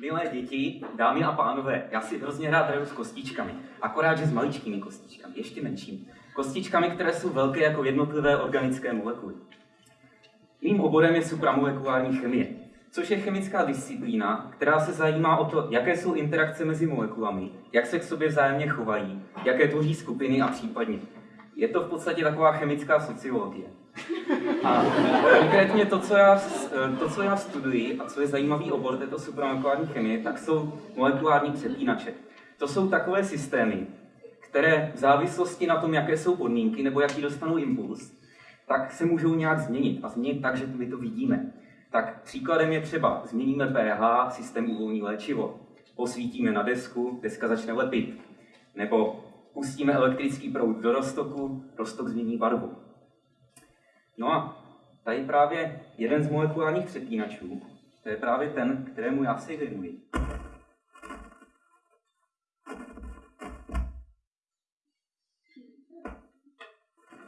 Milé děti, dámy a pánové, já si hrozně rád hraju s kostičkami. Akorát, že s maličkými kostičkami, ještě menšími. Kostičkami, které jsou velké jako jednotlivé organické molekuly. Mým oborem je supramolekulární chemie, což je chemická disciplína, která se zajímá o to, jaké jsou interakce mezi molekulami, jak se k sobě vzájemně chovají, jaké tvoří skupiny a případně. Je to v podstatě taková chemická sociologie. A konkrétně to, co já, to, co já studuji a co je zajímavý obor této supramolekulární chemie, tak jsou molekulární přepínače. To jsou takové systémy, které v závislosti na tom, jaké jsou podmínky nebo jaký dostanou impuls, tak se můžou nějak změnit a změnit tak, že my to vidíme. Tak příkladem je třeba změníme pH, systém uvolní léčivo, posvítíme na desku, deska začne lepit, nebo pustíme elektrický proud do roztoku, roztok změní barvu. No a tady právě jeden z molekulárních přepínačů, to je právě ten, kterému já se věnuji.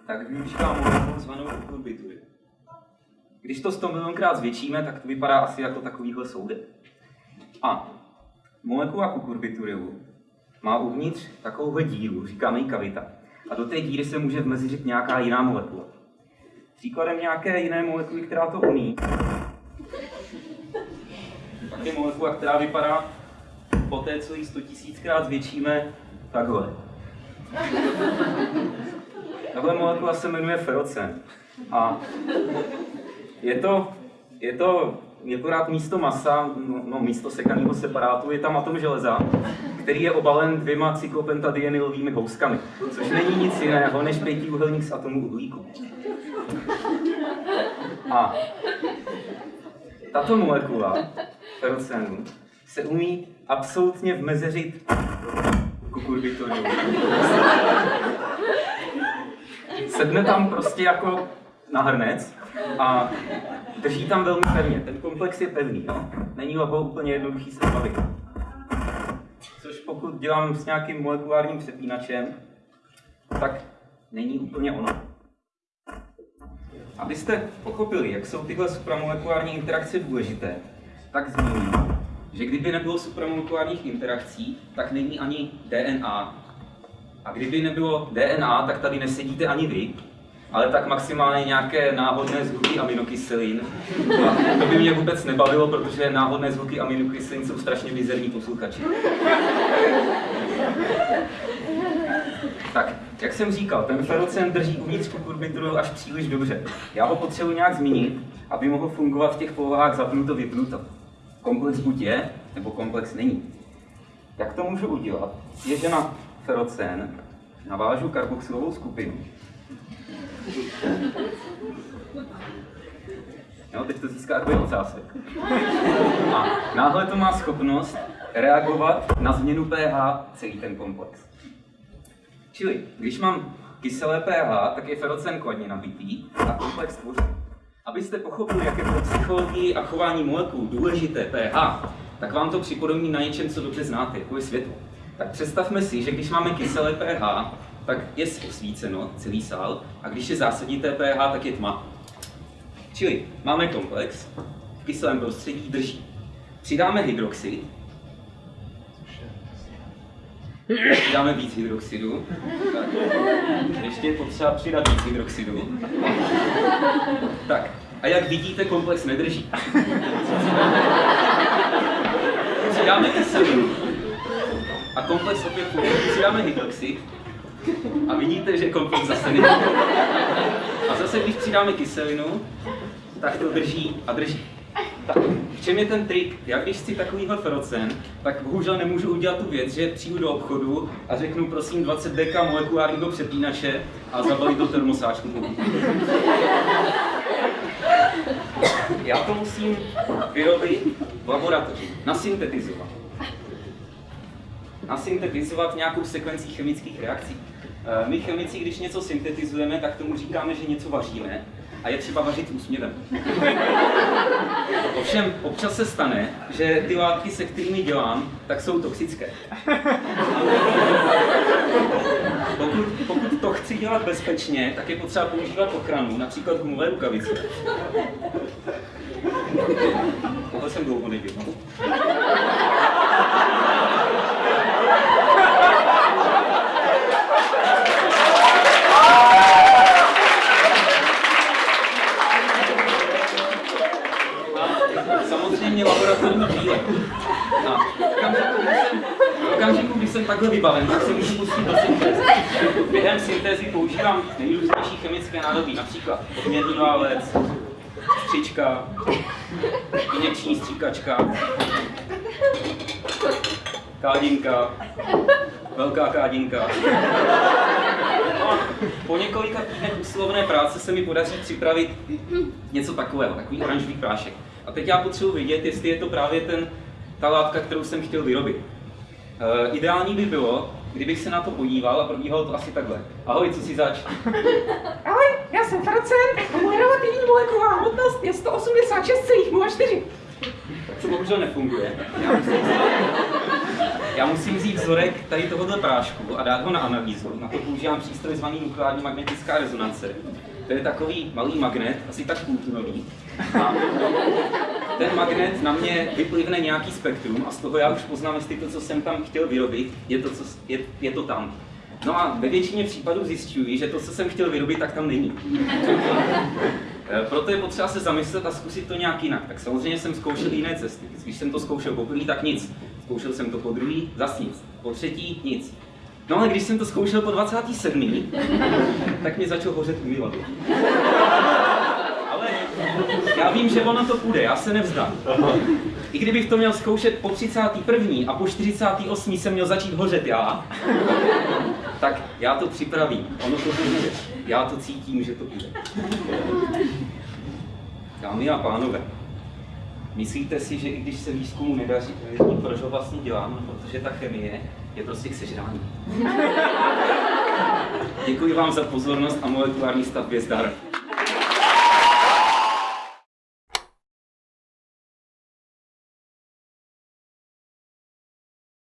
Tak využívám molekulu zvanou kukurbitury. Když to 100 milionkrát zvětšíme, tak to vypadá asi jako takovýhle soudek. A molekula kukurbiturilu má uvnitř takovouhle díru, říkáme jí kavita. A do té díry se může vmeziřit nějaká jiná molekula. Příkladem nějaké jiné molekuly, která to umí, tak je molekula, která vypadá po té, co ji 100 000krát zvětšíme, takhle. Tahle molekula se jmenuje ferocen. A je to, je to akorát místo masa, no, no místo sekaného separátu, je tam atom železa, který je obalen dvěma cyklopentadienylovými houskami, což není nic jiného než pětiúhelník z atomu uhlíku. A tato molekula ferocenu se umí absolutně vmezeřit kukurbitorium. Sedne tam prostě jako na hrnec a drží tam velmi pevně. Ten komplex je pevný, no? není ho úplně jednoduchý se zbavit. Což pokud dělám s nějakým molekulárním přepínačem, tak není úplně ono. Abyste pochopili, jak jsou tyhle supramolekulární interakce důležité, tak zmíním, že kdyby nebylo supramolekulárních interakcí, tak není ani DNA. A kdyby nebylo DNA, tak tady nesedíte ani vy, ale tak maximálně nějaké náhodné zvuky aminokyselin. A to by mě vůbec nebavilo, protože náhodné zvuky aminokyselin jsou strašně mizerní posluchači. Tak, jak jsem říkal, ten ferocen drží uvnitř kukurbituru až příliš dobře. Já ho potřebuji nějak změnit, aby mohl fungovat v těch polohách zapnuto vypnuto. Komplex buď je, nebo komplex není. Jak to můžu udělat, je, že na ferocen navážu karboxylovou skupinu. Jo, teď to získá takový ocásek. A náhle to má schopnost reagovat na změnu pH celý ten komplex. Čili, když mám kyselé pH, tak je ferocen kladně nabitý a komplex tvoří. Abyste pochopili, jak je pro psychologii a chování molekul důležité pH, tak vám to připodobní na něčem, co dobře znáte, jako je světlo. Tak představme si, že když máme kyselé pH, tak je osvíceno celý sál, a když je zásadité pH, tak je tma. Čili máme komplex, v kyselém prostředí drží. Přidáme hydroxid, Dáme víc hydroxidu. Tak. Ještě je potřeba přidat víc hydroxidu. Tak, a jak vidíte, komplex nedrží. Přidáme kyselinu. A komplex opět funguje. Přidáme hydroxid. A vidíte, že komplex zase nedrží. A zase, když přidáme kyselinu, tak to drží a drží. Tak, v čem je ten trik? Já když chci takovýhle ferocen, tak bohužel nemůžu udělat tu věc, že přijdu do obchodu a řeknu prosím 20 deka molekulárního přepínače a zabalit do termosáčku. Já to musím vyrobit v laboratoři, nasyntetizovat. Nasyntetizovat nějakou sekvencí chemických reakcí. Eh, my chemici, když něco syntetizujeme, tak tomu říkáme, že něco vaříme a je třeba vařit úsměvem. Ovšem, občas se stane, že ty látky, se kterými dělám, tak jsou toxické. Pokud, pokud to chci dělat bezpečně, tak je potřeba používat ochranu, například gumové rukavice. Tohle jsem dlouho nedělal. samozřejmě laboratorní brýle. No. Okamžiku, když jsem, okamžiku, když jsem takhle vybaven, tak se můžu pustit do syntézy. Během syntézy používám nejrůznější chemické nádobí, například odměrný válec, střička, injekční stříkačka, kádinka, velká kádinka. No po několika týdnech usilovné práce se mi podaří připravit něco takového, takový oranžový prášek. A teď já potřebuji vědět, jestli je to právě ten, ta látka, kterou jsem chtěl vyrobit. Uh, ideální by bylo, kdybych se na to podíval a probíhalo to asi takhle. Ahoj, co si zač? Ahoj, já jsem Farocen a moje relativní molekulová hmotnost je 186,04. Tak to bohužel nefunguje. Já musím, já musím vzít vzorek tady tohohle prášku a dát ho na analýzu. Na to používám přístroj zvaný nukleární magnetická rezonance. To je takový malý magnet, asi tak půltunový. A ten magnet na mě vyplivne nějaký spektrum a z toho já už poznám, jestli to, co jsem tam chtěl vyrobit, je to, co, je, je to tam. No a ve většině případů zjišťuji, že to, co jsem chtěl vyrobit, tak tam není. Eh, Proto je potřeba se zamyslet a zkusit to nějak jinak. Tak samozřejmě jsem zkoušel jiné cesty. Když jsem to zkoušel poprvé, tak nic. Zkoušel jsem to po druhý, zas nic. Po třetí, nic. No ale když jsem to zkoušel po 27. tak mě začal hořet umyvadlo. Ale já vím, že ono to půjde, já se nevzdám. I kdybych to měl zkoušet po 31. a po 48. jsem měl začít hořet já, tak já to připravím. Ono to bude. Já to cítím, že to bude. Dámy a pánové, myslíte si, že i když se výzkumu nedaří, proč ho vlastně dělám? No, protože ta chemie je prostě k sežrání. Děkuji vám za pozornost a molekulární stavbě zdar.